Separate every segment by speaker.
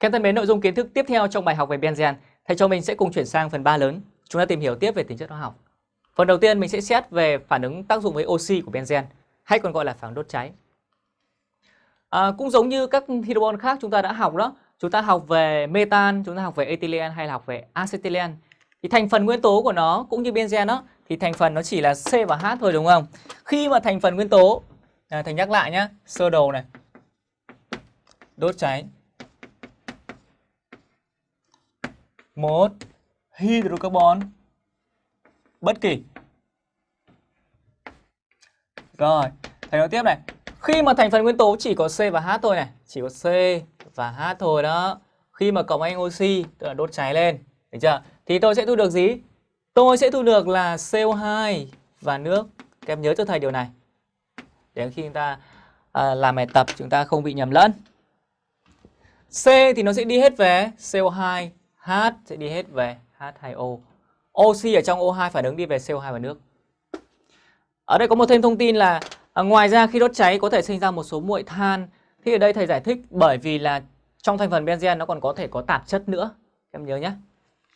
Speaker 1: Các thân mến, nội dung kiến thức tiếp theo trong bài học về benzen, thầy cho mình sẽ cùng chuyển sang phần 3 lớn. Chúng ta tìm hiểu tiếp về tính chất hóa học. Phần đầu tiên mình sẽ xét về phản ứng tác dụng với oxy của benzen, hay còn gọi là phản ứng đốt cháy. À, cũng giống như các hydrobon khác chúng ta đã học đó, chúng ta học về metan, chúng ta học về ethylene hay là học về acetylen. Thì thành phần nguyên tố của nó cũng như benzen đó thì thành phần nó chỉ là C và H thôi đúng không? Khi mà thành phần nguyên tố à, thầy nhắc lại nhé, sơ đồ này. Đốt cháy một hydrocarbon bất kỳ. Rồi, thầy nói tiếp này. Khi mà thành phần nguyên tố chỉ có C và H thôi này, chỉ có C và H thôi đó. Khi mà cộng anh oxy tức là đốt cháy lên, được chưa? Thì tôi sẽ thu được gì? Tôi sẽ thu được là CO2 và nước. Các em nhớ cho thầy điều này. Để khi chúng ta à, làm bài tập chúng ta không bị nhầm lẫn. C thì nó sẽ đi hết về CO2 H sẽ đi hết về H2O. Oxy ở trong O2 phản ứng đi về CO2 và nước. Ở đây có một thêm thông tin là à, ngoài ra khi đốt cháy có thể sinh ra một số muội than. Thì ở đây thầy giải thích bởi vì là trong thành phần benzen nó còn có thể có tạp chất nữa. Em nhớ nhé.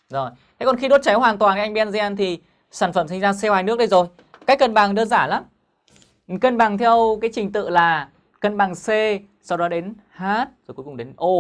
Speaker 1: Rồi. Thế còn khi đốt cháy hoàn toàn anh benzen thì sản phẩm sinh ra CO2 nước đây rồi. Cách cân bằng đơn giản lắm. Cân bằng theo cái trình tự là cân bằng C, sau đó đến H, rồi cuối cùng đến O.